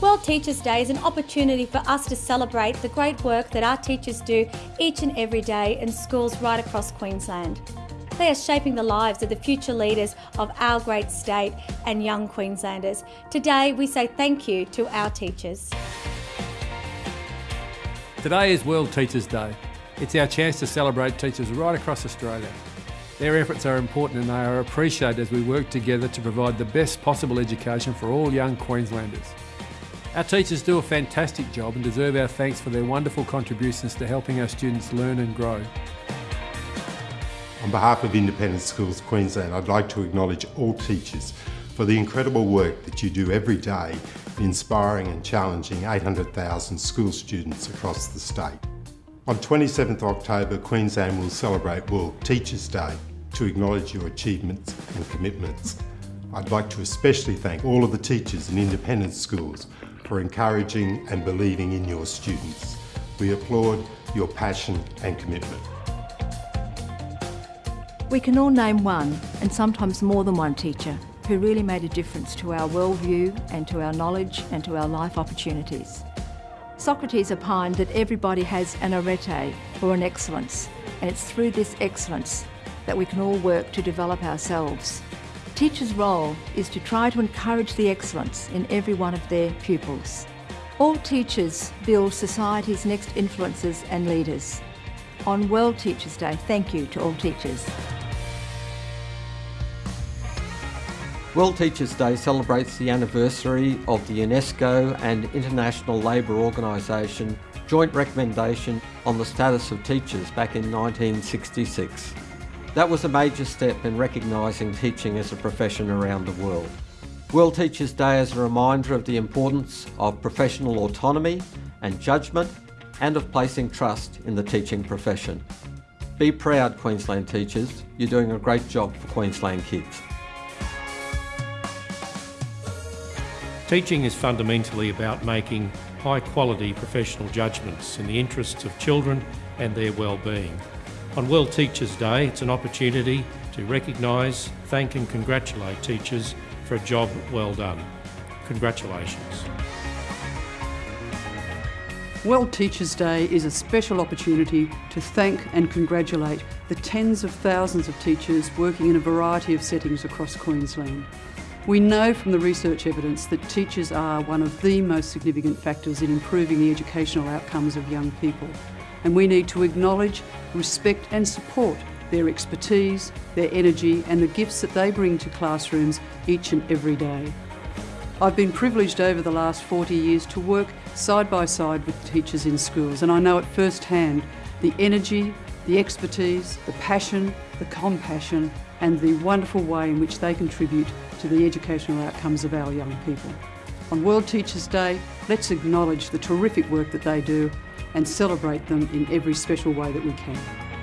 World Teachers Day is an opportunity for us to celebrate the great work that our teachers do each and every day in schools right across Queensland. They are shaping the lives of the future leaders of our great state and young Queenslanders. Today we say thank you to our teachers. Today is World Teachers Day. It's our chance to celebrate teachers right across Australia. Their efforts are important and they are appreciated as we work together to provide the best possible education for all young Queenslanders. Our teachers do a fantastic job and deserve our thanks for their wonderful contributions to helping our students learn and grow. On behalf of Independent Schools Queensland, I'd like to acknowledge all teachers for the incredible work that you do every day inspiring and challenging 800,000 school students across the state. On 27th October, Queensland will celebrate World Teachers Day to acknowledge your achievements and commitments. I'd like to especially thank all of the teachers in independent schools for encouraging and believing in your students. We applaud your passion and commitment. We can all name one, and sometimes more than one teacher, who really made a difference to our worldview and to our knowledge and to our life opportunities. Socrates opined that everybody has an arete, or an excellence, and it's through this excellence that we can all work to develop ourselves. Teachers' role is to try to encourage the excellence in every one of their pupils. All teachers build society's next influencers and leaders. On World Teachers' Day, thank you to all teachers. World Teachers' Day celebrates the anniversary of the UNESCO and International Labour Organisation joint recommendation on the status of teachers back in 1966. That was a major step in recognising teaching as a profession around the world. World Teachers Day is a reminder of the importance of professional autonomy and judgment and of placing trust in the teaching profession. Be proud Queensland teachers, you're doing a great job for Queensland kids. Teaching is fundamentally about making high quality professional judgments in the interests of children and their well-being. On World Teachers Day, it's an opportunity to recognise, thank and congratulate teachers for a job well done. Congratulations. World Teachers Day is a special opportunity to thank and congratulate the tens of thousands of teachers working in a variety of settings across Queensland. We know from the research evidence that teachers are one of the most significant factors in improving the educational outcomes of young people and we need to acknowledge, respect and support their expertise, their energy and the gifts that they bring to classrooms each and every day. I've been privileged over the last 40 years to work side by side with teachers in schools and I know at first hand the energy, the expertise, the passion, the compassion and the wonderful way in which they contribute to the educational outcomes of our young people. On World Teachers Day, let's acknowledge the terrific work that they do and celebrate them in every special way that we can.